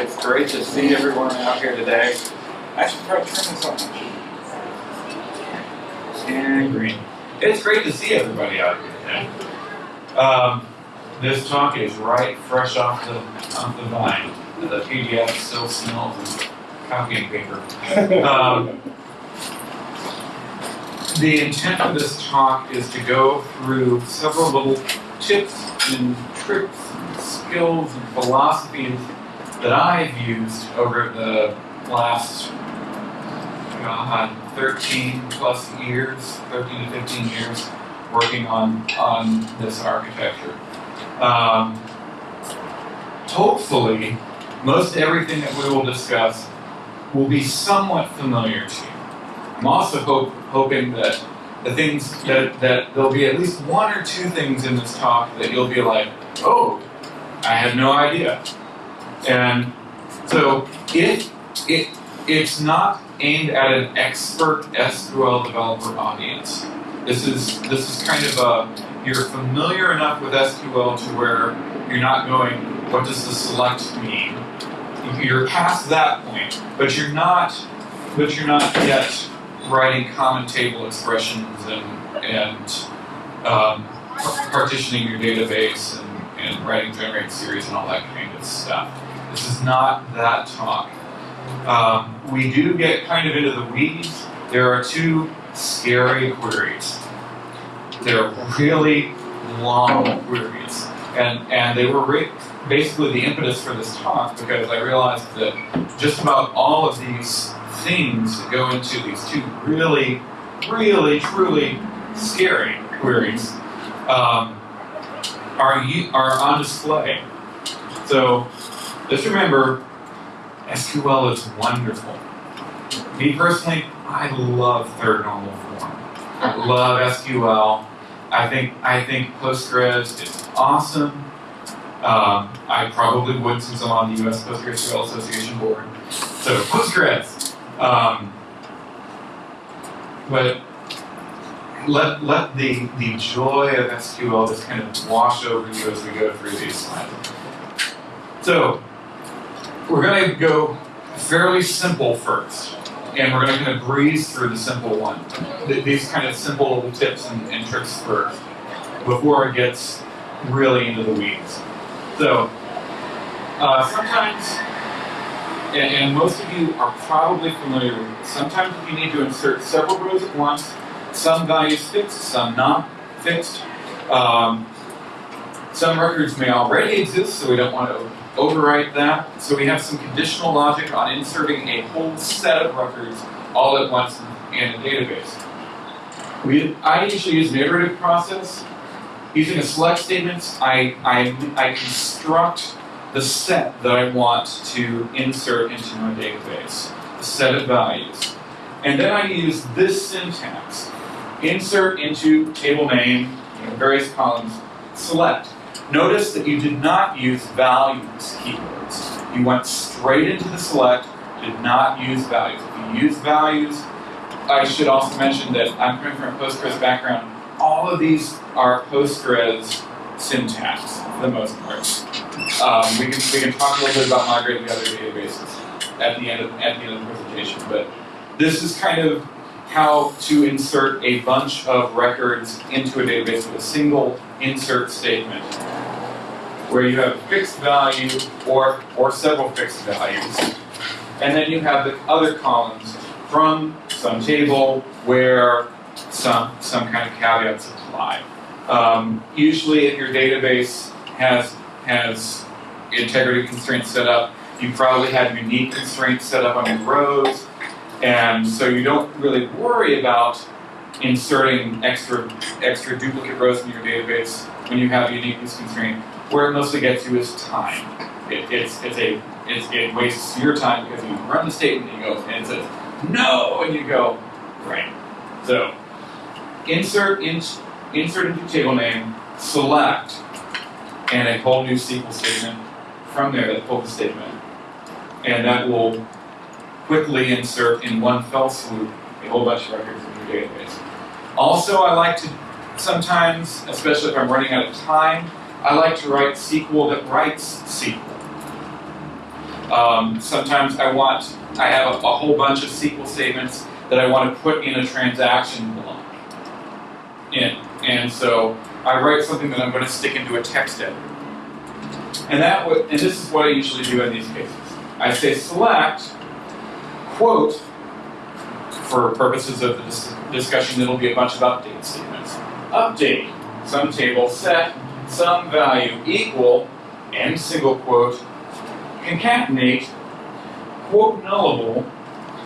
It's great to see everyone out here today. I should to turn this on. And green. It's great to see everybody out here today. Um, this talk is right fresh off the off the vine. The PDF still smells of copying paper. Um, the intent of this talk is to go through several little tips and tricks and skills and philosophies that I've used over the last God, 13 plus years, 13 to 15 years, working on, on this architecture. Um, hopefully, most everything that we will discuss will be somewhat familiar to you. I'm also hope, hoping that the things that, that there'll be at least one or two things in this talk that you'll be like, oh, I had no idea. And so if it it's not aimed at an expert SQL developer audience. This is this is kind of a you're familiar enough with SQL to where you're not going, what does the select mean? You're past that point, but you're not but you're not yet writing common table expressions and and um, partitioning your database and, and writing generate series and all that kind of stuff. This is not that talk. Um, we do get kind of into the weeds. There are two scary queries. They're really long queries. And, and they were basically the impetus for this talk because I realized that just about all of these things that go into these two really, really, truly scary queries um, are, are on display. So just remember, SQL is wonderful. Me personally, I love third normal form. I love SQL. I think I think Postgres is awesome. Um, I probably would since I'm on the U.S. PostgreSQL Association board. So Postgres. Um, but let let the the joy of SQL just kind of wash over you as we go through these slides. So we're going to go fairly simple first, and we're going to breeze through the simple one. These kind of simple little tips and, and tricks first, before it gets really into the weeds. So, uh, sometimes, and, and, most of you are probably familiar with sometimes you need to insert several rows at once, some values fixed, some not fixed. Um, some records may already exist, so we don't want to overwrite that. So we have some conditional logic on inserting a whole set of records all at once in a database. We, I usually use an iterative process. Using a select statement, I, I, I construct the set that I want to insert into my database, the set of values. And then I use this syntax. Insert into table name, you know, various columns, select. Notice that you did not use values keywords. You went straight into the select, did not use values. If you use values, I should also mention that I'm coming from a Postgres background. All of these are Postgres syntax for the most part. Um, we, can, we can talk a little bit about migrating to other databases at the end of, at the end of the presentation, but this is kind of how to insert a bunch of records into a database with a single insert statement where you have fixed value or, or several fixed values. And then you have the other columns from some table where some, some kind of caveats apply. Um, usually if your database has, has integrity constraints set up, you probably have unique constraints set up on your rows, and so you don't really worry about inserting extra extra duplicate rows in your database when you have a uniqueness constraint. Where it mostly gets you is time. It, it's it's a it's, it wastes your time because you run the statement and you go and it says no and you go right. So insert in, insert into table name, select, and a whole new SQL statement from there that pulls the statement, and that will quickly insert in one fell swoop a whole bunch of records in your database. Also, I like to sometimes, especially if I'm running out of time, I like to write SQL that writes SQL. Um, sometimes I want, I have a, a whole bunch of SQL statements that I want to put in a transaction block. In, and so I write something that I'm going to stick into a text editor. And that and this is what I usually do in these cases. I say select, quote, for purposes of the dis discussion, it'll be a bunch of update statements. Update, some table set, some value equal, end single quote, concatenate, quote nullable,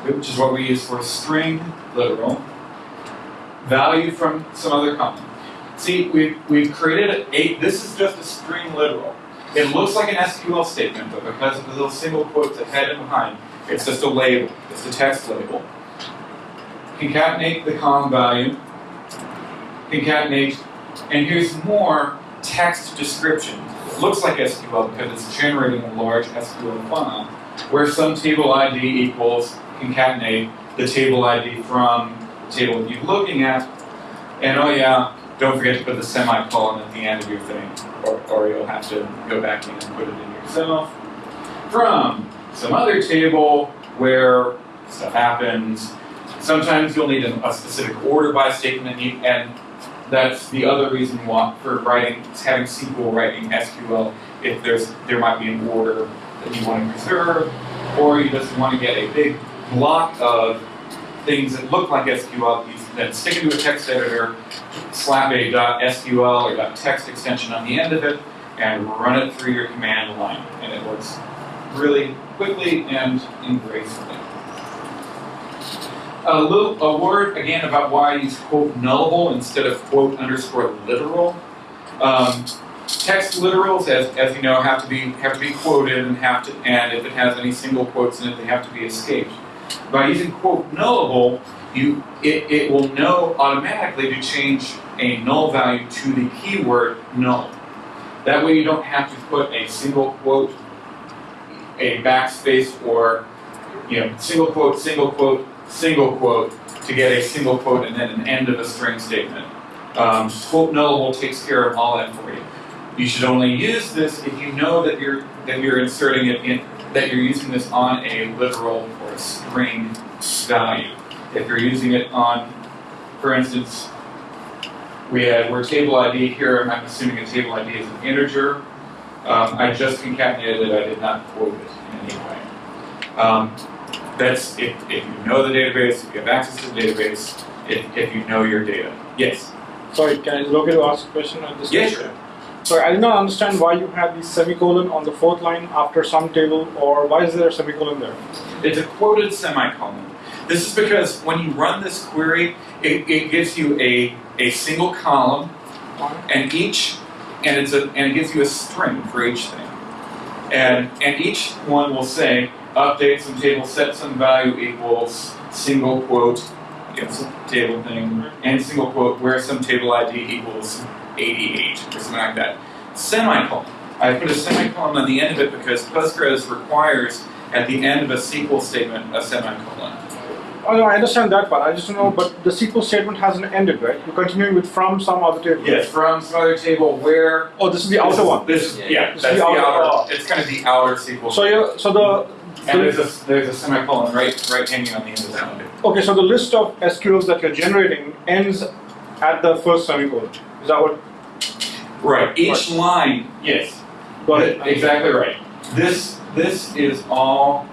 which is what we use for a string literal, value from some other column. See, we've, we've created a, this is just a string literal. It looks like an SQL statement, but because of the little single quotes ahead and behind, it's just a label. It's a text label. Concatenate the column value. Concatenate, and here's more text description. It looks like SQL because it's generating a large SQL file where some table ID equals concatenate the table ID from the table you're looking at. And oh yeah, don't forget to put the semicolon at the end of your thing, or, or you'll have to go back in and put it in yourself. From some other table where stuff happens. Sometimes you'll need a, specific order by statement, and, that's the other reason why for writing, having SQL writing SQL. If there's there might be an order that you want to preserve, or you just want to get a big block of things that look like SQL, you then stick it into a text editor, slap a .sql or .text extension on the end of it, and run it through your command line. And it works really quickly and gracefully. A little a word again about why I use quote nullable instead of quote underscore literal. Um, text literals, as, as you know, have to be have to be quoted and have to and if it has any single quotes in it, they have to be escaped. By using quote nullable, you it, it will know automatically to change a null value to the keyword null. That way you don't have to put a single quote, a backspace, or you know, single quote, single quote, single quote to get a single quote and then an end of a string statement. Um, quote nullable takes care of all that for you. You should only use this if you know that you're that you're inserting it in that you're using this on a literal or a string value. If you're using it on, for instance, we had where table ID here, I'm assuming a table ID is an integer. Um, I just concatenated it, I did not quote it in any way. Um, that's if, if you know the database, if you have access to the database, if, if you know your data. Yes? Sorry, can I log to ask a question at this Yeah, sure. Sorry, I did not understand why you have the semicolon on the fourth line after some table, or why is there a semicolon there? It's a quoted semicolon. This is because when you run this query, it, it gives you a, a single column, and each and it's a and it gives you a string for each thing. And and each one will say update some table, set some value equals single quote, it's a table thing, and single quote where some table ID equals 88 or something like that. Semicolon. I put a semicolon on the end of it because Postgres requires at the end of a SQL statement a semicolon. Oh no, I understand that part. I just don't know, but the SQL statement hasn't ended, right? You're continuing with from some other table. Yes, from some other table where. Oh, this is the outer one. This, Yeah. yeah, This that's is the the outer- outer. It's kind of the outer SQL. So you so the, and the there's a there's a semicolon right right hanging on the end of that one. okay, so the list of SQLs that you're generating ends at the first semicolon. Is that what? Right. Each line, yes, Got it. exactly right. This this is all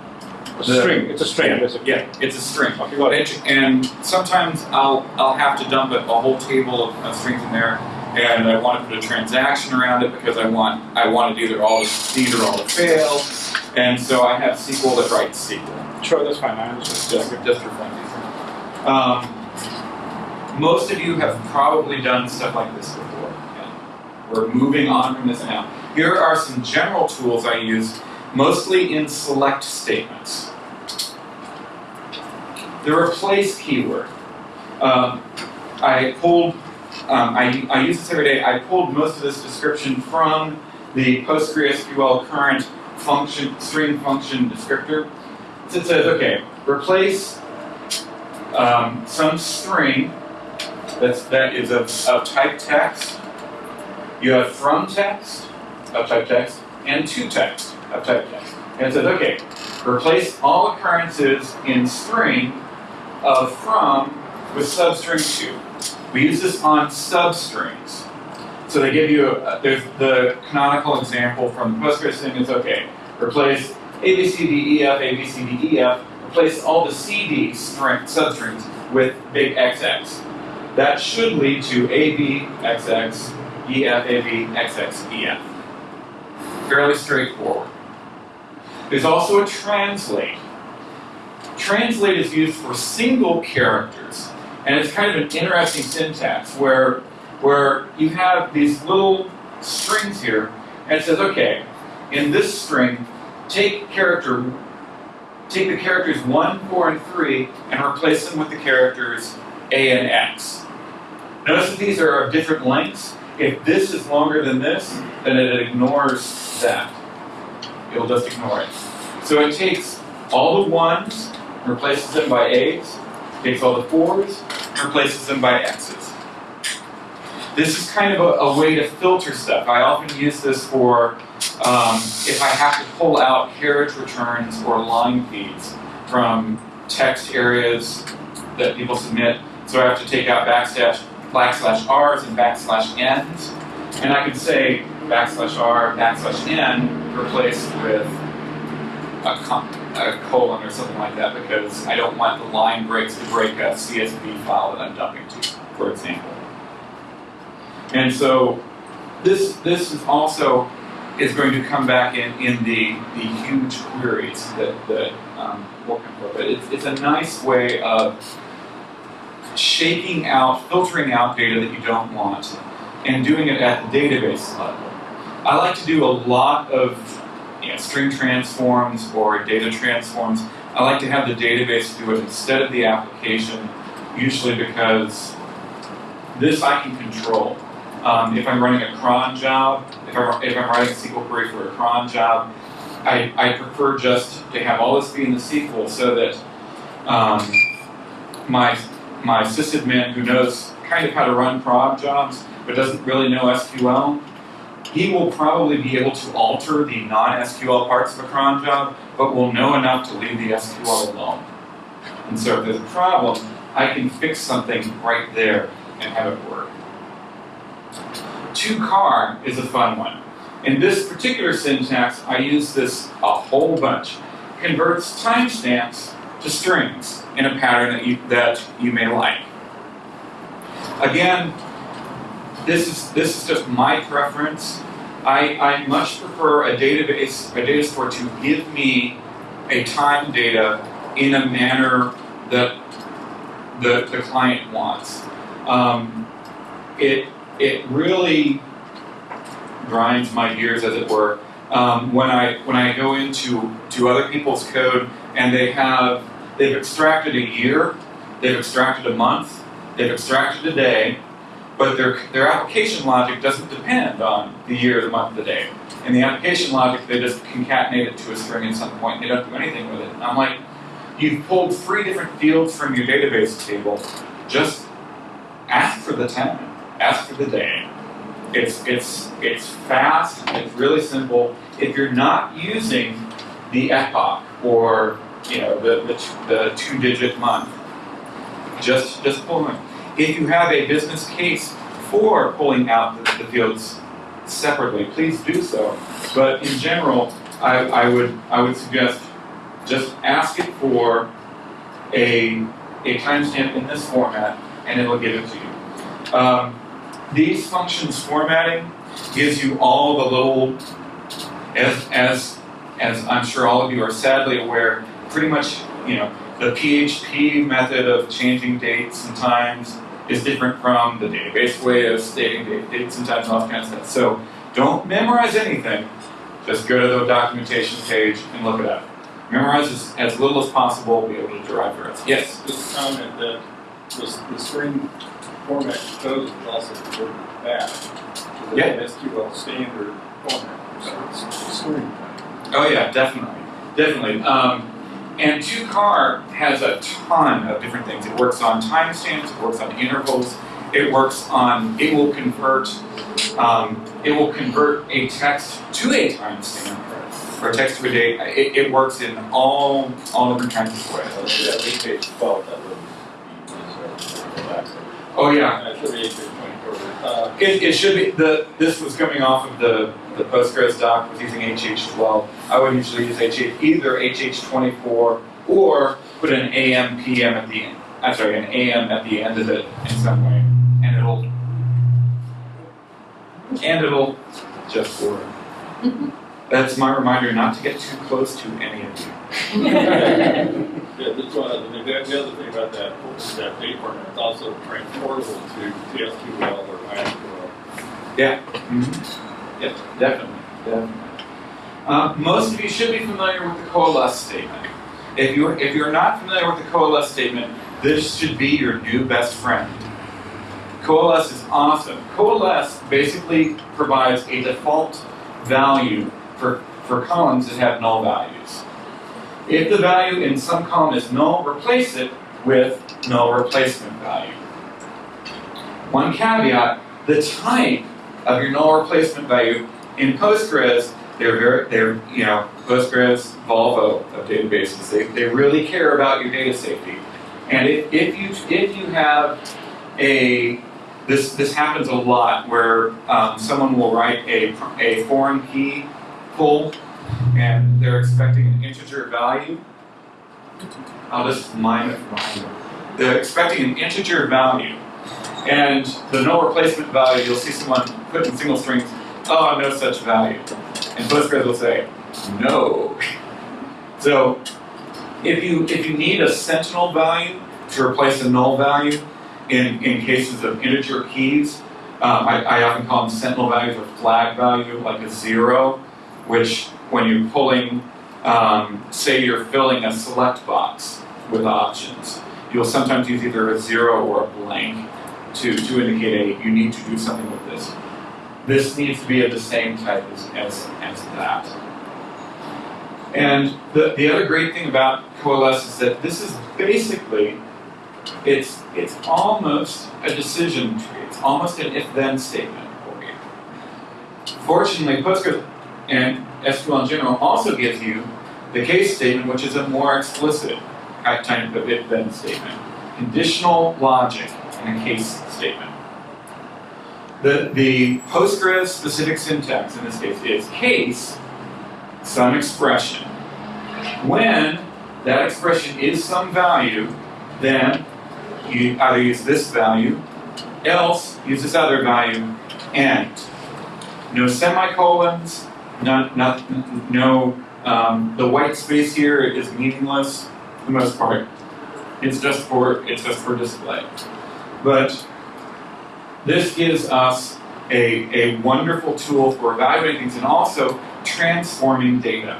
A string. It's a string, Yeah, basically. yeah, it's a string. Okay, got it. And, and sometimes I'll I'll have to dump a, a whole table of, of strings in there, and I want to put a transaction around it because I want I want it either all to either all to fail, and so I have SQL that writes SQL Sure, that's fine. I understand. just just for fun. Um, most of you have probably done stuff like this before. and We're moving on from this now. Here are some general tools I use, mostly in select statements. The replace keyword. Um, I pulled, um, I, I use this every day. I pulled most of this description from the PostgreSQL current function, string function descriptor. So it says, okay, replace um, some string that's, that is of, of type text. You have from text of type text and to text of type text. And it says, okay, replace all occurrences in string of from with substring to. We use this on substrings. So they give you, a, there's the canonical example from the Postgres thing is, okay, replace ABCDEF A, B, C, D, E, F, A, B, C, D, E, F, replace all the CD string, substrings with big XX. That should lead to A, B, XX, F, A, B, XX, E, F. Fairly straightforward. There's also a translate. Translate is used for single characters, and it's kind of an interesting syntax where, where you have these little strings here, and it says, okay, in this string, take character, take the characters 1, 4, and 3, and replace them with the characters A and X. Notice that these are of different lengths. If this is longer than this, then it ignores that. It'll just ignore it. So it takes all the ones, replaces them by A's, takes all the fours, replaces them by X's. This is kind of a, a way to filter stuff. I often use this for um, if I have to pull out carriage returns or line feeds from text areas that people submit. So I have to take out backslash backslash r's and backslash n's, and I can say backslash r backslash n replaced with a, a, colon or something like that because I don't want the line breaks to break a CSV file that I'm dumping to, for example. And so this this is also is going to come back in, in the, the huge queries that, that um, will come But it's, it's a nice way of shaking out, filtering out data that you don't want, and doing it at the database level. I like to do a lot of you know, string transforms or data transforms. I like to have the database do it instead of the application, usually because this I can control. Um, if I'm running a cron job, if I'm, if I'm writing a SQL query for a cron job, I, I prefer just to have all this be in the SQL so that um, my, my sysadmin who knows kind of how to run prod jobs but doesn't really know SQL, he will probably be able to alter the non-SQL parts of a cron job, but will know enough to leave the SQL alone. And so if there's a problem, I can fix something right there and have it work. To_char is a fun one. In this particular syntax, I use this a whole bunch. Converts timestamps to strings in a pattern that you, that you may like. Again, this is, this is just my preference. I, I much prefer a database, a data store to give me a time data in a manner that the, the client wants. Um, it, it really grinds my gears, as it were, um, when I when I go into to other people's code and they have they've extracted a year, they've extracted a month, they've extracted a day, but their their application logic doesn't depend on the year, the month, the day. In the application logic, they just concatenate it to a string at some point. They don't do anything with it. And I'm like, you've pulled three different fields from your database table. Just ask for the time ask for the day. It's, it's, it's fast, it's really simple. If you're not using the epoch or you know the, the, the two-digit month, just, just pull them. If you have a business case for pulling out the, the fields separately, please do so. But in general, I, I, would, I would suggest just ask it for a, a timestamp in this format, and it'll give it to you. Um, these functions formatting gives you all the little, as, as, as I'm sure all of you are sadly aware, pretty much, you know, the PHP method of changing dates and times is different from the database way of stating dates and times and all that kind of stuff. So don't memorize anything. Just go to the documentation page and look it up. Memorize as, as little as possible, be able to derive the rest. Yes? Just comment that the, the string format code is also converted back to the Yeah. SQL standard format. So it's string. Oh yeah, definitely, definitely. Um, and to_char has a ton of different things. It works on timestamps. It works on intervals. It works on. It will convert. Um, it will convert a text to a timestamp or text to a date. It, it works in all all different kinds of ways. Yeah, this page twelve, that would be, so, go back. Oh yeah, That should be eight page twenty-four. Uh, it, it should be the this was coming off of the the Postgres doc was using HH12. I would usually use HH, either HH24 or put an AM PM at the end. I'm sorry, an AM at the end of it in some way, and it'll and it'll just work. That's my reminder not to get too close to any of you. Yeah, this one, the, the other thing about that, that date format, it's also transportable to TSQL or MySQL. Yeah. Mm-hmm. Yep, definitely, definitely. Uh, most of you should be familiar with the coalesce statement. If you're if you're not familiar with the coalesce statement, this should be your new best friend. Coalesce is awesome. Coalesce basically provides a default value for, for columns that have null values. If the value in some column is null, replace it with null replacement value. One caveat, the type of your null replacement value in Postgres, they're very, they're, you know, Postgres, Volvo of databases, they, they really care about your data safety. And if, if you, if you have a, this, this happens a lot where um, someone will write a, a foreign key pull and they're expecting an integer value. I'll just mime it mine. They're expecting an integer value. And the null replacement value, you'll see someone put in single strings, oh, no such value. And Postgres will say, no. So if you if you need a sentinel value to replace a null value in, in cases of integer keys, um, I, I often call them sentinel values or flag value, like a zero, which when you're pulling, um, say you're filling a select box with options, you'll sometimes use either a zero or a blank to, to indicate a, you need to do something with this. This needs to be of the same type as, as, as that. And the, the other great thing about Coalesce is that this is basically, it's, it's almost a decision tree. It's almost an if-then statement for you. Fortunately, Postgres and SQL in general also gives you the case statement, which is a more explicit type of if-then statement. Conditional logic in a case statement. The, the Postgres specific syntax in this case is case, some expression. When that expression is some value, then you either use this value, else use this other value, and no semicolons, not, not, no, um, the white space here is meaningless for the most part. It's just for, it's just for display. But this gives us a, a wonderful tool for evaluating things and also transforming data.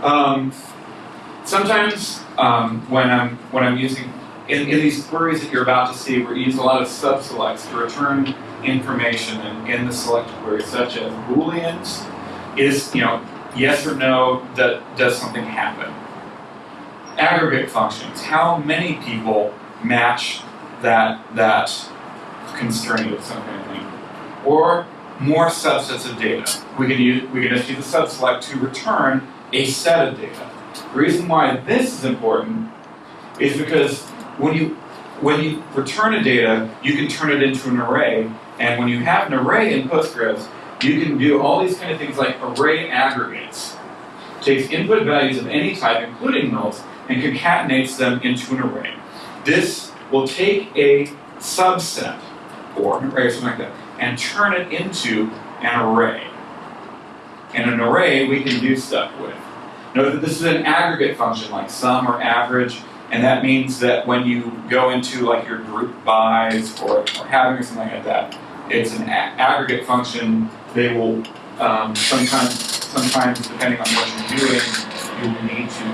Um, sometimes um, when I'm when I'm using in, in these queries that you're about to see, we use a lot of subselects to return information in, in the select query, such as booleans is you know yes or no that does something happen. Aggregate functions, how many people match that that constraint of some kind of thing, or more subsets of data. We can use we can just use the subselect to return a set of data. The reason why this is important is because when you when you return a data, you can turn it into an array, and when you have an array in Postgres, you can do all these kind of things like array aggregates. Takes input values of any type, including nulls, and concatenates them into an array. This will take a subset, or an array or something like that, and turn it into an array. And an array we can do stuff with. Note that this is an aggregate function, like sum or average, and that means that when you go into like your group bys or, or having or something like that, it's an aggregate function. They will um, sometimes, sometimes depending on what you're doing, you will need to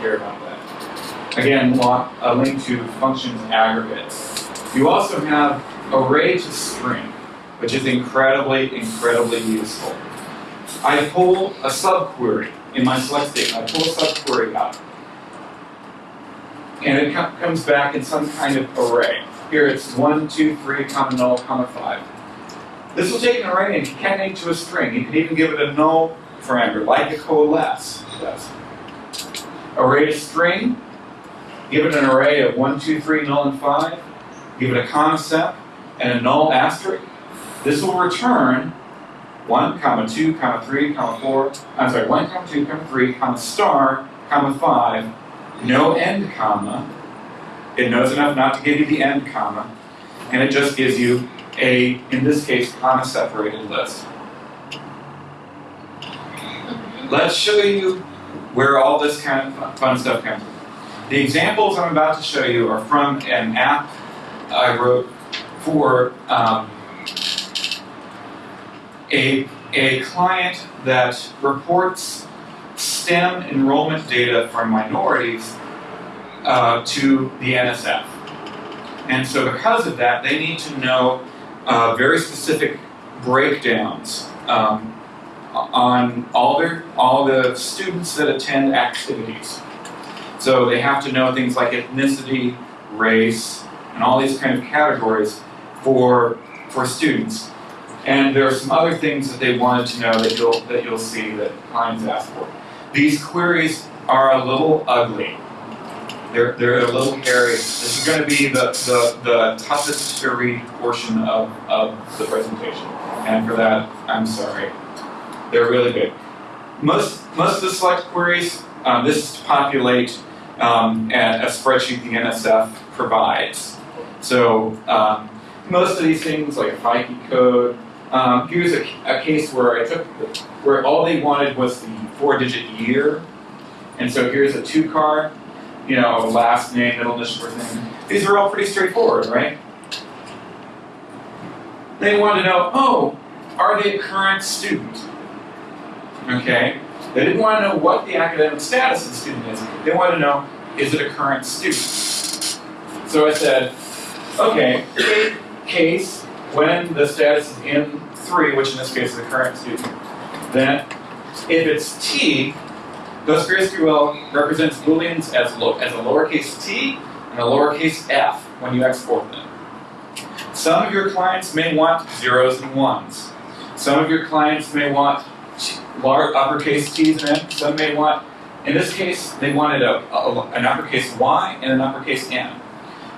care about that. Again, a link to functions aggregates. You also have array to string, which is incredibly, incredibly useful. I pull a subquery in my select statement. I pull a subquery out. And it co- comes back in some kind of array. Here it's 1, 2, 3, comma null, comma 5. This will take an array and concatenate to a string. You can even give it a null parameter, like a coalesce does. Array string, give it an array of 1, 2, 3, null, and 5, give it a set and a null asterisk. This will return 1, comma 2, comma 3, comma 4, I'm sorry, 1, comma 2, comma 3, comma star, comma 5, no end comma. It knows enough not to give you the end comma, and it just gives you a, in this case, comma separated list. Let's show you where all this kind of fun stuff comes from. The examples I'm about to show you are from an app I wrote for um, a, a client that reports STEM enrollment data from minorities uh, to the NSF. And so because of that, they need to know uh, very specific breakdowns um, on all their all the students that attend activities. So they have to know things like ethnicity, race, and all these kind of categories for for students. And there are some other things that they wanted to know that you'll that you'll see that clients ask for. These queries are a little ugly. They're, they're a little hairy. This is going to be the, the, the toughest to read portion of, of the presentation. And for that, I'm sorry. They're really big. Most, most of the select queries, um, this is to populate um, a, a spreadsheet the NSF provides. So um, most of these things, like FICE code, um, here's a, a case where I took, the, where all they wanted was the four-digit year. And so here's a to_char, you know, last name, middle initial, first name. These are all pretty straightforward, right? They want to know, oh, are they a current student? Okay? They didn't want to know what the academic status of the student is. They want to know, is it a current student? So I said, okay, case when the status is in 3, which in this case is the current student, then if it's T, PostgreSQL represents booleans as, lo as a lowercase t and a lowercase f when you export them. Some of your clients may want zeros and ones. Some of your clients may want large uppercase t's and n. Some may want, in this case, they wanted a, a, an uppercase y and an uppercase n.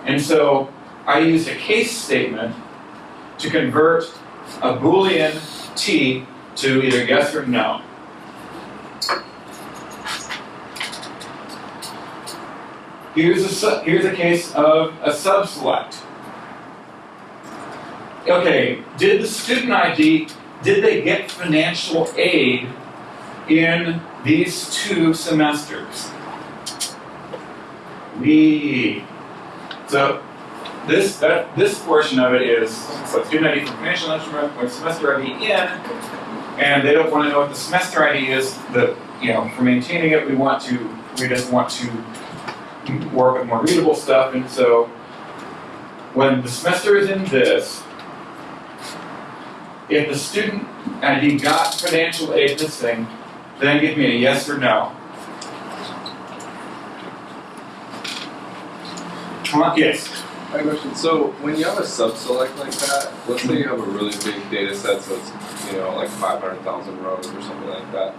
And so I used a case statement to convert a boolean t to either yes or no. Here's a, here's a case of a subselect. Okay, did the student ID, did they get financial aid in these two semesters? We. So this that, this portion of it is so student ID for financial instrument with semester ID in, and they don't want to know what the semester ID is. The you know for maintaining it, we want to we just want to work with more readable stuff, and so when the semester is in this, if the student ID got financial aid this thing, then give me a yes or no. Yes. I question. So when you have a sub-select like that, let's say you have a really big data set, so it's you know like 500,000 rows or something like that.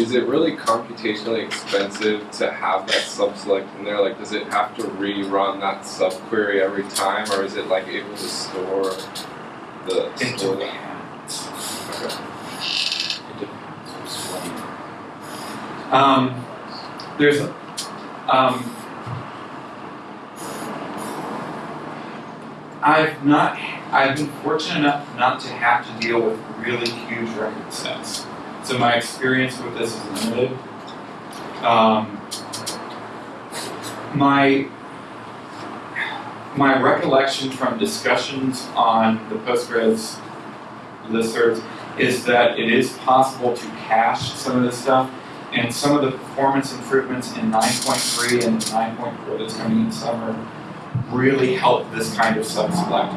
Is it really computationally expensive to have that sub-select in there? Like, does it have to rerun that subquery every time, or is it like able to store the It store depends. Okay. It depends. Um, there's, um, I've not, I've been fortunate enough not to have to deal with really huge record sets. So my experience with this is limited. Um, my my recollection from discussions on the Postgres listservs is that it is possible to cache some of this stuff, and some of the performance improvements in 9.3 and 9.4 that's coming in summer really help this kind of sub-select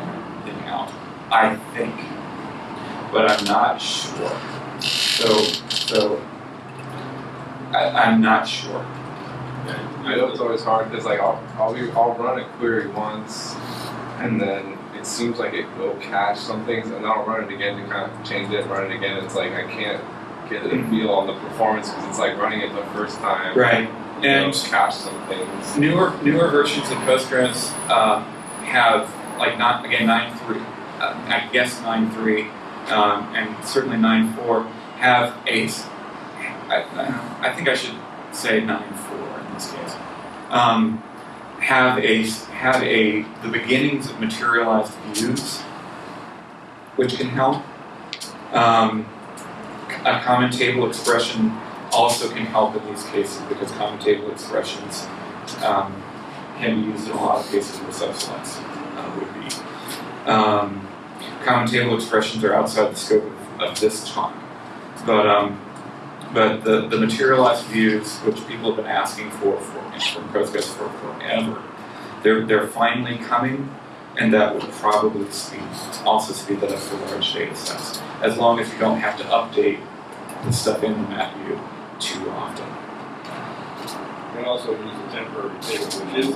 thing out, I think. But I'm not sure. So, so I, I'm not sure. I know it's always hard because like I'll I'll, be, I'll run a query once, and then it seems like it will cache some things, and then I'll run it again to kind of change it, run it again. It's like I can't get a mm-hmm. feel on the performance because it's like running it the first time. Right. And things. newer newer versions of Postgres um, have like not again nine three, uh, I guess nine three, um, and certainly nine four have a. s- I, I think I should say nine four in this case. Um, have a have a the beginnings of materialized views, which can help. Um, a common table expression also can help in these cases because common table expressions um, can be used in a lot of cases where subselects uh, would be. Um, common table expressions are outside the scope of, of this talk, but um, but the, the materialized views, which people have been asking for, for from Postgres for forever, they're they're finally coming, and that will probably speed also speed that up for large data sets, as long as you don't have to update the stuff in the matview too often. You can also use a temporary table, which is in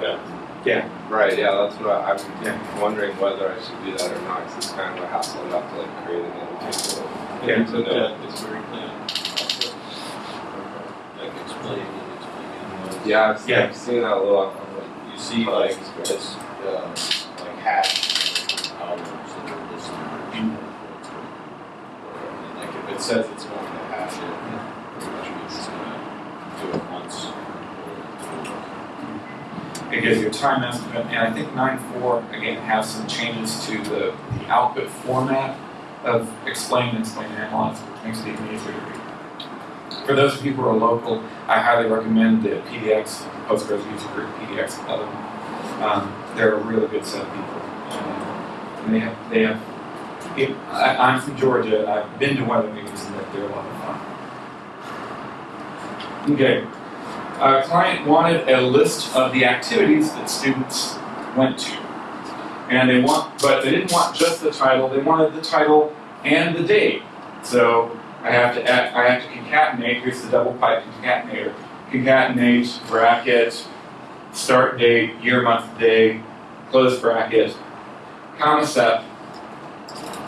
there. Yeah. Right, yeah, that's what I, I'm Yeah. wondering whether I should do that or not, because it's kind of a hassle enough to like create another table. Yeah. So that it's very clean. Like explain and explain. Yeah, I've, Yeah. I've seen that a lot. You see like this, uh, like hash columns that are listed for people. And like if it says it's going to hash it, it gives you a time estimate, and I think 9.4 again has some changes to the, the output format of explain, explain, and analyze, which makes it even easier to read. For those of you who are local, I highly recommend the PDX, Postgres user group, PDX 11. Um, they're a really good set of people. And they have, they have, it, I, I'm from Georgia, I've been to one of the meetings, and they're, they're a lot of fun. Okay. Our client wanted a list of the activities that students went to. And they want, but they didn't want just the title, they wanted the title and the date. So I have to add, I have to concatenate, here's the double pipe concatenator. Concatenate, bracket, start date, year, month, day, close bracket, comma set,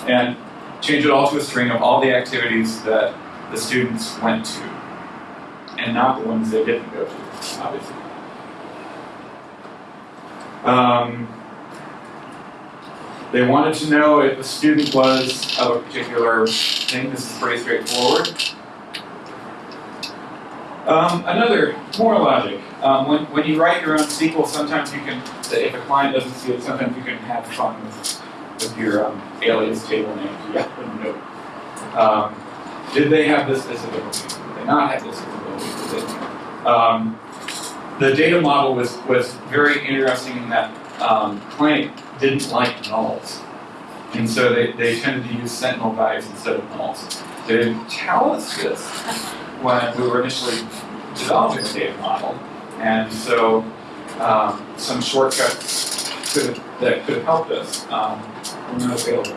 and change it all to a string of all the activities that the students went to and not the ones they didn't go to, obviously. Um, they wanted to know if a student was of a particular thing. This is pretty straightforward. Um, another, more logic. Um, when, when you write your own SQL, sometimes you can, if a client doesn't see it, sometimes you can have fun with, with your um, alias table name. Yeah, note. Um, did they have this visibility? Did they not have this they- Um, the data model was, was very interesting in that um, didn't like nulls. And so they, they tended to use sentinel values instead of nulls. They didn't tell us this when we were initially developing the data model. And so um, some shortcuts could that could have helped us um, were not available.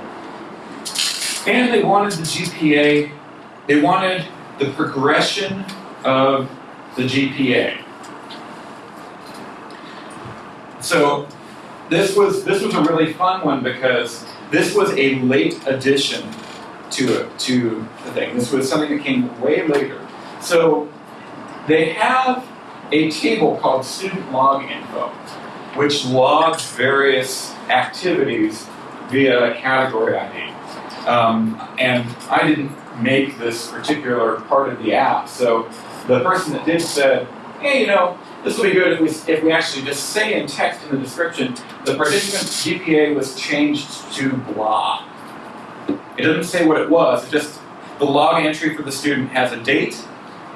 And they wanted the GPA, they wanted the progression of the GPA. So this was this was a really fun one because this was a late addition to to the thing. This was something that came way later. So they have a table called student log info, which logs various activities via a category ID. Um, and I didn't make this particular part of the app, so the person that did said, hey, you know, this would be good if we, if we actually just say in text in the description, the participant's GPA was changed to blah. It doesn't say what it was, it just, the log entry for the student has a date,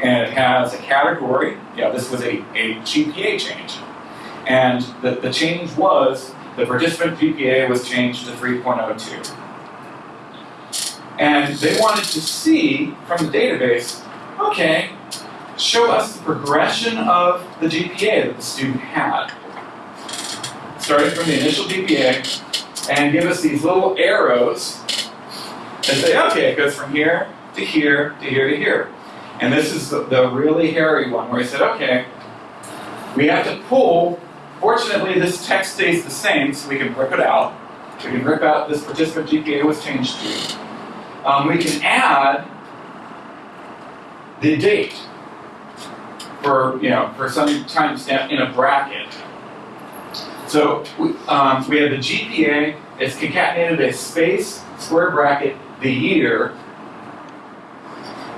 and it has a category. Yeah, this was a, a GPA change. And the, the change was, the participant GPA was changed to 3.02. And they wanted to see from the database, okay, show us the progression of the GPA that the student had. Starting from the initial GPA, and give us these little arrows and say, okay, it goes from here to here to here to here. And this is the, the really hairy one where he said, okay, we have to pull, fortunately this text stays the same so we can rip it out. We can rip out this participant GPA was changed to. Um, we can add the date for you know for some timestamp in a bracket. So we, um, we have the GPA. It's concatenated a space, square bracket, the year,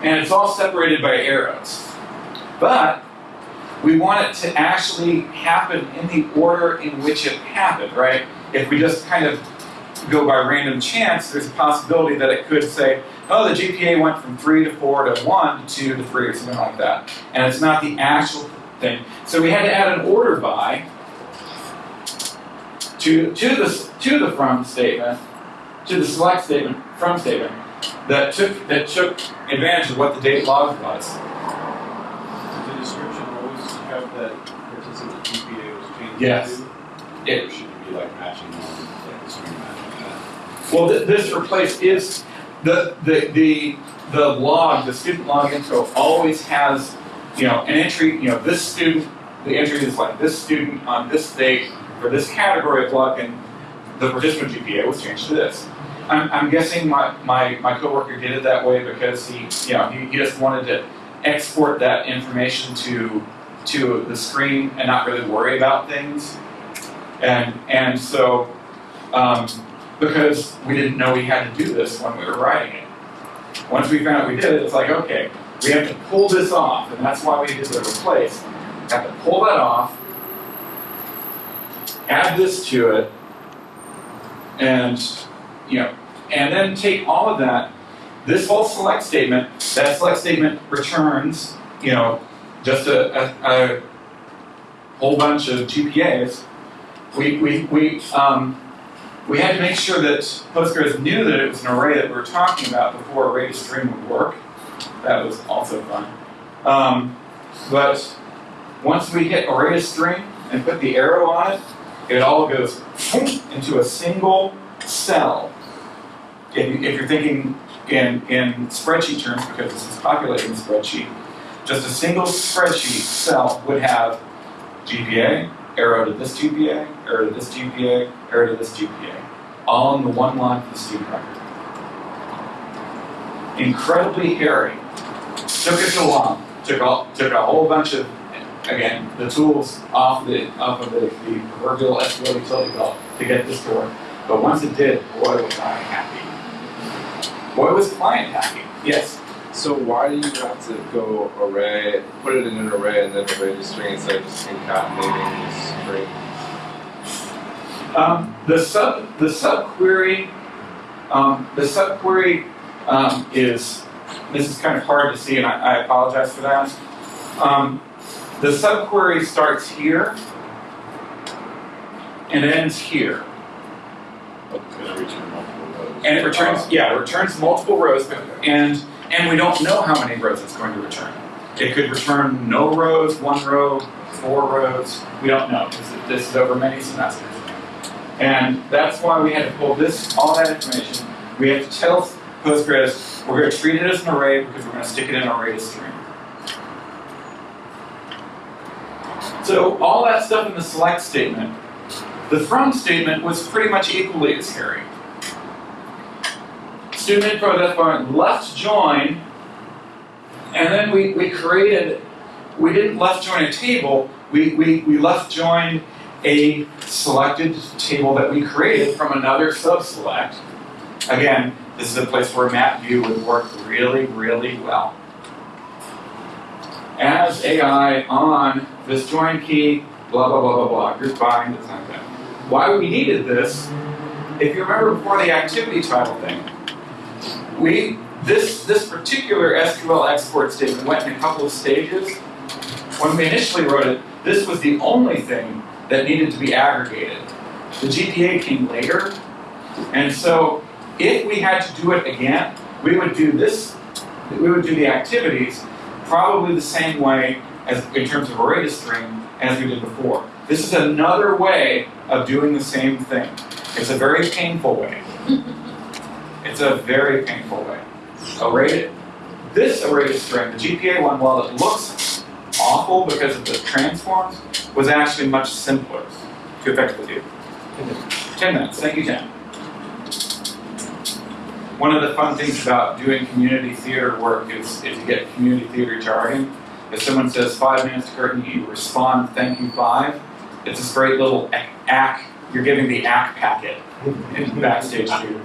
and it's all separated by arrows. But we want it to actually happen in the order in which it happened, right? If we just kind of go by random chance, there's a possibility that it could say, oh, the GPA went from 3 to 4 to 1 to 2 to 3 or something like that. And it's not the actual thing. So we had to add an order by to, to, the, to the from statement, to the select statement, from statement, that took, that took advantage of what the date log was. Does the description always have that participant GPA was changed Yes. It- should be like matching on, like the string matching that? Well, th- this replace is the, the the the log, the student log info always has, you know, an entry. You know, this student, the entry is like this student on this date for this category of log, and the participant GPA was changed to this. I'm, I'm guessing my, my, my coworker did it that way because he, you know, he, he just wanted to export that information to to the screen and not really worry about things. And and so um, because we didn't know we had to do this when we were writing it. Once we found out we did it, it's like, okay, we have to pull this off, and that's why we did the replace. Have to pull that off, add this to it, and you know, and then take all of that. This whole select statement, that select statement returns, you know, just a, a, a whole bunch of GPAs. We we we um, we had to make sure that Postgres knew that it was an array that we were talking about before array to string would work. That was also fun. Um, but once we hit array to string and put the arrow on it, it all goes into a single cell. If, if you're thinking in, in spreadsheet terms, because this is populating spreadsheet, just a single spreadsheet cell would have GPA, arrow to this GPA, arrow to this GPA, arrow to this GPA, all in the one line for the student record. Incredibly hairy. Took us a long. Took all, took a whole bunch of, again, the tools off the off of the, the proverbial SQL utility belt to get this to work. But once it did, boy was I happy. Boy was client happy. Yes. So why do you have to go array, put it in an array and then array to string instead of just concatenating the string? Um, the sub the subquery um, the subquery um, is this is kind of hard to see, and I, I apologize for that. Um, the subquery starts here and ends here, It's gonna return multiple rows. and it returns yeah it returns multiple rows, and and we don't know how many rows it's going to return. It could return no rows, one row, four rows. We don't know because this is over many semesters. And that's why we had to pull this, all that information. We have to tell Postgres, we're going to treat it as an array because we're going to stick it in an array to string. So all that stuff in the select statement, the from statement was pretty much equally as hairy. Student why left join, and then we, we created, we didn't left join a table, we, we, we left joined a selected table that we created from another subselect. Again, this is a place where matview would work really, really well. As AI on this join key, blah, blah, blah, blah, blah, group bind, like that. Why we needed this, if you remember before the activity title thing, we, this, this particular SQL export statement went in a couple of stages. When we initially wrote it, this was the only thing that needed to be aggregated. The GPA came later, and so if we had to do it again, we would do this, we would do the activities probably the same way as in terms of array to string as we did before. This is another way of doing the same thing. It's a very painful way. It's a very painful way. Array, this array string, the GPA one, while it looks awful because of the transforms, was actually much simpler to effectively do. 10 minutes, thank you, Tim. one of the fun things about doing community theater work is, is you get community theater jargon. If someone says five minutes to curtain, you respond, thank you, five. It's this great little ac- act, you're giving the act packet in backstage too.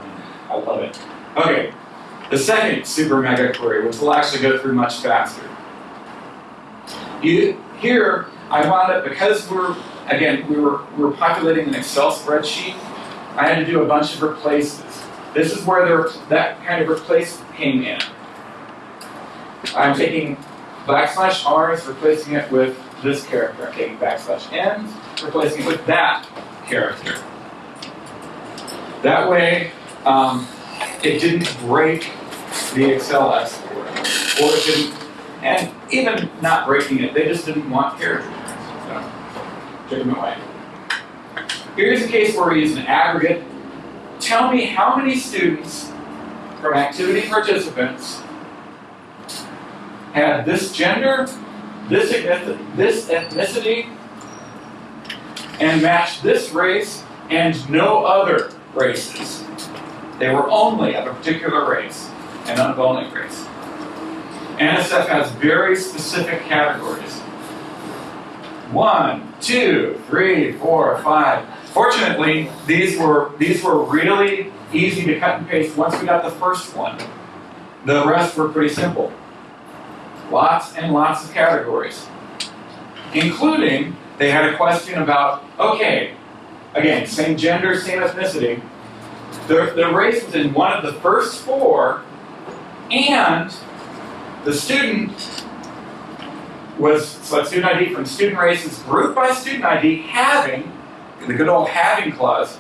I love it. Okay, the second super mega query, which we'll actually go through much faster. You, here, I wound up, because we're, again, we were, we were populating an Excel spreadsheet, I had to do a bunch of replaces. This is where there, that kind of replace came in. I'm taking backslash r's, replacing it with this character. I'm taking backslash n's, replacing it with that character. That way, um, it didn't break the Excel export, or it didn't, and even not breaking it, they just didn't want characters. So, took them away. Here's a case where we use an aggregate. Tell me how many students from activity participants had this gender, this this ethnicity, and matched this race and no other races. They were only of a particular race and of only race. NSF has very specific categories. One, two, three, four, five. Fortunately, these were these were really easy to cut and paste once we got the first one. The rest were pretty simple. Lots and lots of categories. Including, they had a question about, okay, again, same gender, same ethnicity. The, the race was in one of the first four, and the student was select student ID from student races grouped by student ID having, the good old having clause,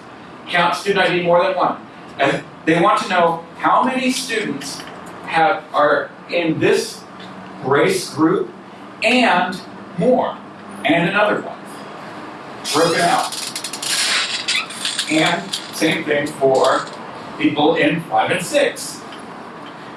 count student ID more than one. And they want to know how many students have are in this race group and more, and another one. Broken out. And same thing for people in five and six.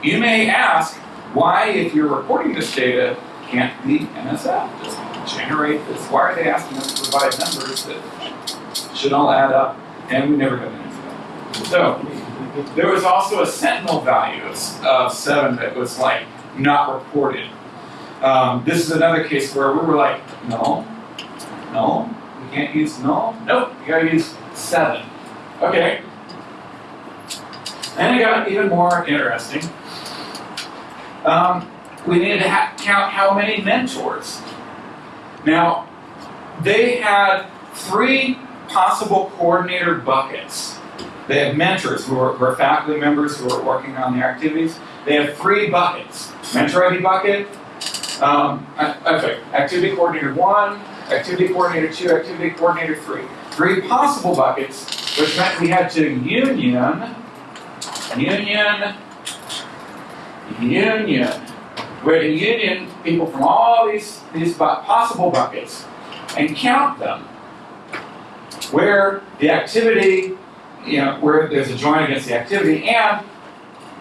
You may ask why, if you're reporting this data, can't the NSF just generate this? Why are they asking us to provide numbers that should all add up? And we never got an answer. So, there was also a sentinel value of, of seven that was like not reported. Um, this is another case where we were like, no, no, we can't use no, nope, you gotta use seven. Okay. And it got even more interesting. Um, we needed to count how many mentors. Now, they had three possible coordinator buckets. They have mentors who are, who are faculty members who are working on the activities. They have three buckets. Mentor ID bucket, um, okay, activity coordinator one, activity coordinator two, activity coordinator three. Three possible buckets, which meant we had to union, union, union. We had to union people from all these, these possible buckets and count them. Where the activity, you know, where there's a join against the activity, and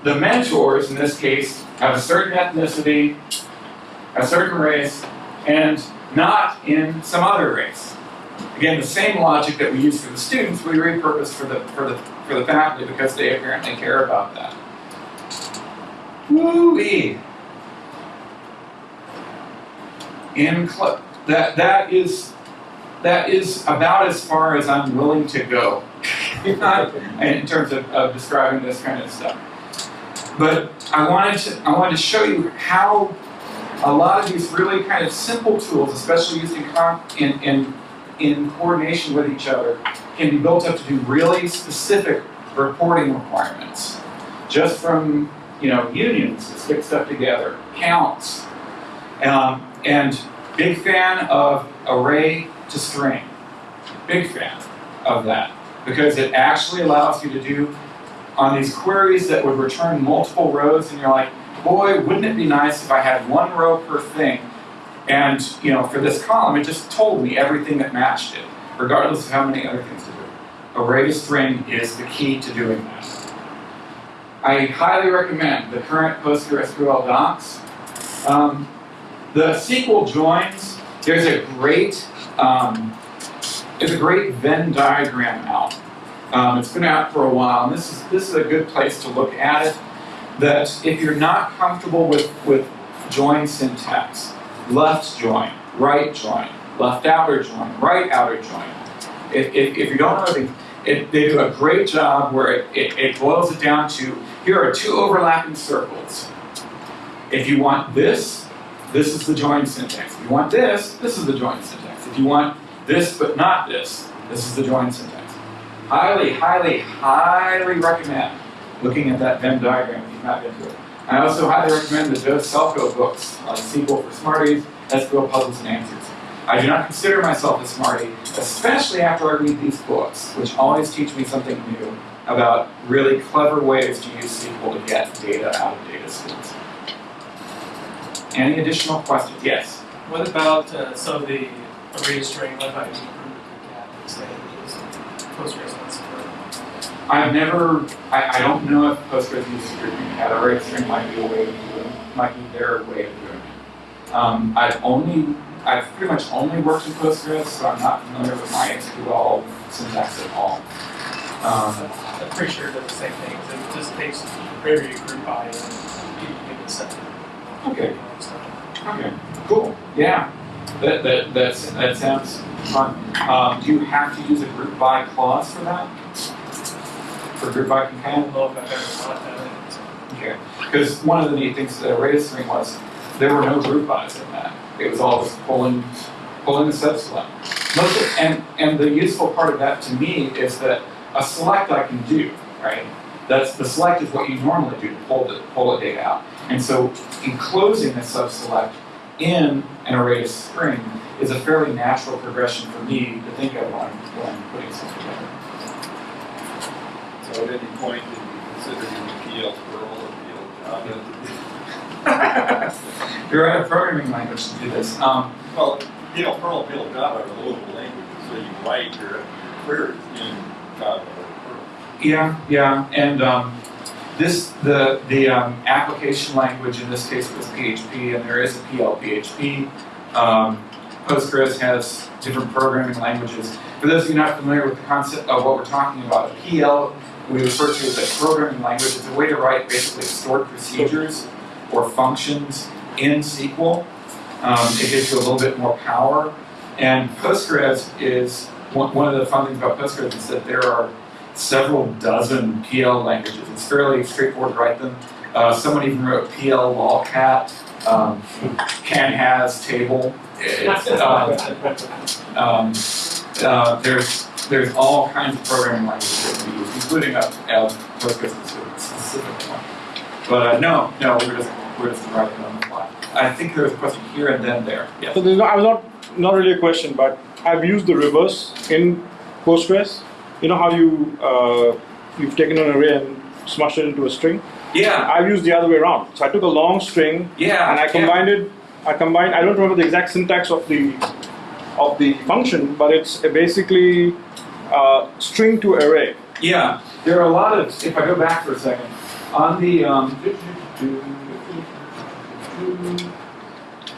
the mentors in this case have a certain ethnicity, a certain race, and not in some other race. Again, the same logic that we use for the students, we repurpose for the for the for the faculty because they apparently care about that. Woo-wee. In that that is that is about as far as I'm willing to go in terms of, of describing this kind of stuff. But I wanted to I wanted to show you how a lot of these really kind of simple tools, especially used in, in, in, in coordination with each other, can be built up to do really specific reporting requirements. Just from, you know, unions to stick stuff together, counts. Um, and big fan of array to string. Big fan of that. Because it actually allows you to do on these queries that would return multiple rows and you're like, boy, wouldn't it be nice if I had one row per thing, and you know, for this column, it just told me everything that matched it, regardless of how many other things to do. Array string is the key to doing that. I highly recommend the current PostgreSQL docs. Um, the SQL joins, there's a great, um, there's a great Venn diagram out Um, it's been out for a while, and this is this is a good place to look at it. That if you're not comfortable with with join syntax, left join, right join, left outer join, right outer join. If, if, if you don't know it, they do a great job where it, it, it boils it down to here are two overlapping circles. If you want this, this is the join syntax. If you want this, this is the join syntax. If you want this but not this, this is the join syntax. Highly, highly, highly recommend looking at that Venn diagram if you've not been to it. I also highly recommend the Joe Celko books, like SQL for Smarties, SQL Puzzles and Answers. I do not consider myself a smarty, especially after I read these books, which always teach me something new about really clever ways to use SQL to get data out of data stores. Any additional questions? Yes. What about uh, some of the array string left out in group cat say is Postgres wants to I've never, I, I don't know if Postgres uses grouping cat array string might be a way of doing, might be their way of doing it. Um, I've only, I've pretty much only worked with Postgres, so I'm not familiar with MySQL syntax at all. Um, I'm pretty sure it does the same thing. It just takes query group by and you can get set. okay, okay, cool, yeah. That, that, that's, that sounds fun. Um, do you have to use a group by clause for that? For group I companion? don't if I've ever thought that. Okay, because one of the neat things that array string was, there were no group bys in that. It was all just pulling, pulling the subselect. Most of, and, and the useful part of that to me is that a select I can do, right? That's, the select is what you normally do to pull the, pull the data out. And so enclosing a subselect in an array of string is a fairly natural progression for me to think of when, when putting something together. So at any point, did you consider PL Perl or PL Java? You're right, a programming language to do this. Um, Well, PL Perl and PL Java are local languages, so you write your, your queries in Java or Perl. Yeah, yeah, and um, this the the um, application language in this case was PHP, and there is a PL/PHP. Um, Postgres has different programming languages. For those of you not familiar with the concept of what we're talking about, a PL we refer to as a programming language. It's a way to write basically stored procedures or functions in SQL. Um, it gives you a little bit more power. And Postgres is one, one of the fun things about Postgres is that there are several dozen PL languages. It's fairly straightforward to write them. Uh, someone even wrote PL lolcat, um, can has table. It's, um, um, uh, there's there's all kinds of programming languages that we use, including a, a Postgres specific, specific one. But uh, no, no, we're just we're just writing on the fly. I think there was a question here and then there. Yes. So there's no, I was not not really a question, but I've used the reverse in Postgres. You know how you uh, you've taken an array and smushed it into a string. Yeah. I've used the other way around. So I took a long string Yeah. and I yeah. combined it. I combined. I don't remember the exact syntax of the of the function, but it's basically uh, string to array. Yeah, there are a lot of. If I go back for a second, on the um,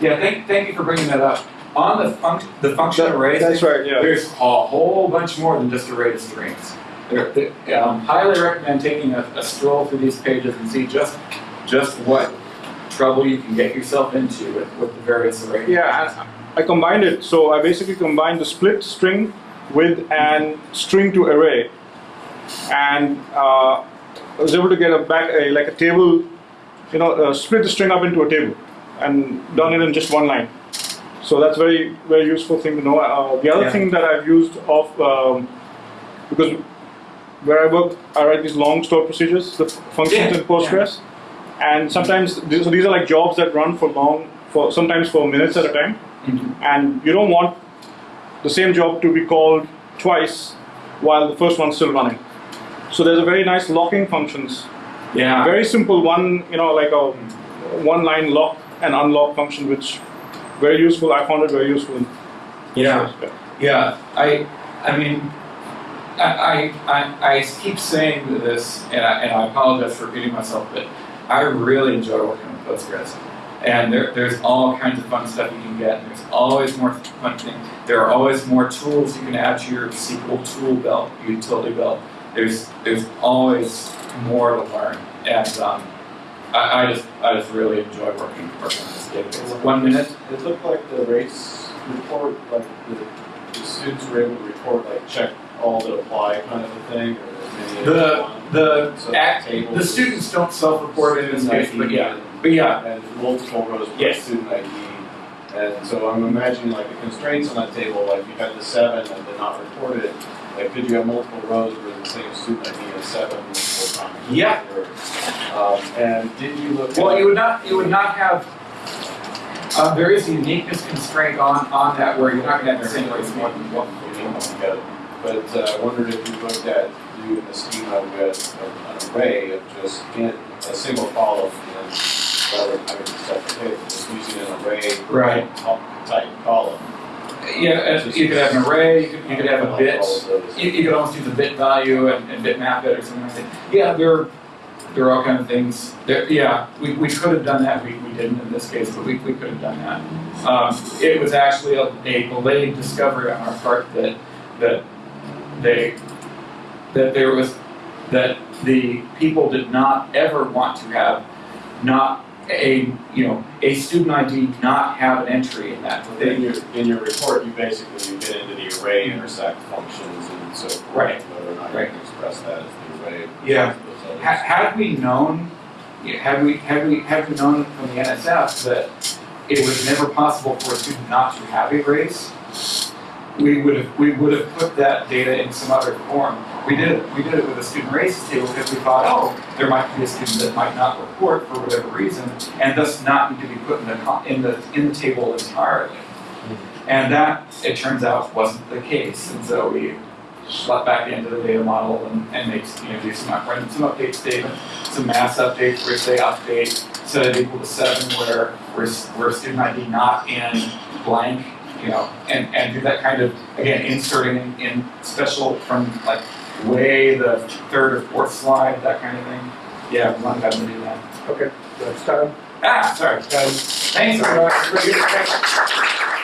yeah, thank thank you for bringing that up. On the func the function array, That's right. Yeah. there's a whole bunch more than just array to strings. There, there- um, highly recommend taking a, a stroll through these pages and see just just what trouble you can get yourself into with, with the various arrays. Yeah, I, I combined it. So I basically combined the split string with an string to array, and uh, I was able to get a back a, like a table, you know, uh, split the string up into a table, and done it in just one line. So that's very very useful thing to know. Uh, the other Yeah. thing that I've used of um, because where I work, I write these long stored procedures, the functions Yeah, in Postgres, and sometimes these, so these are like jobs that run for long, for sometimes for minutes at a time Mhm. and you don't want the same job to be called twice while the first one's still running. So there's a very nice locking functions. Yeah. Very simple one, you know, like a one line lock and unlock function, which very useful. I found it very useful. Yeah. Yeah, I, I mean, I, I, I, I keep saying this, and I, and I apologize for repeating myself, but I really enjoy working with Postgres. And there, there's all kinds of fun stuff you can get. There's always more fun things. There are always more tools you can add to your SQL tool belt, utility belt. there's there's always more to learn, and um, I, I just I just really enjoy working working on this database. One minute. It looked like the race report, like the, the students were able to report, like check all that apply kind of a thing, or maybe The the So act, the students don't self-report in this student case, but yeah, and- but yeah, And multiple rows per Yes. student ID. And so I'm imagining like the constraints on that table, like you had the seven that did not report it, like could you have multiple rows where the same student ID has seven multiple times? Yeah. Um, and did you look? Well, you would not, you would not have, uh, there is a uniqueness constraint on, on that where you're not gonna have the same race one, one, together. But uh, I wondered if you looked at doing the schema with an array of just in a single column and rather than having a separate just using an array Right. type column. Yeah, you could have an array, you could, you could have a bit, all of those. you, you could almost use a bit value and, and bit map it or something like that. Yeah, there, there are all kind of things, there, yeah, we, we could have done that, we, we didn't in this case, but we, we could have done that. Um, it was actually a, a delayed discovery on our part that, that they, that there was, that the people did not ever want to have not a, you know, a student ID not have an entry in that. In your, in your report, you basically, you get into the array intersect functions and so forth. Right. Whether or not you Right. can express that as the array. Yeah. versus those others. Ha- Had we known, had we, had we, had we known from the NSF that it was never possible for a student not to have a race, we would have, we would have put that data in some other form. We did it, we did it with a student races table because we thought, oh, there might be a student that might not report for whatever reason, and thus not need to be put in the, in the, in the table entirely. Hmm. And that, it turns out, wasn't the case, and so we let back into the data model and, and make, you know, do some, up- run some update statements, some mass updates where say update, set it equal to seven where, where, student ID not in blank, you know, and, and do that kind of, again, inserting in, in special from like way the third or fourth slide, that kind of thing. Yeah, we want them to do that. Okay, that's time. Ah, sorry, guys. Thanks, get-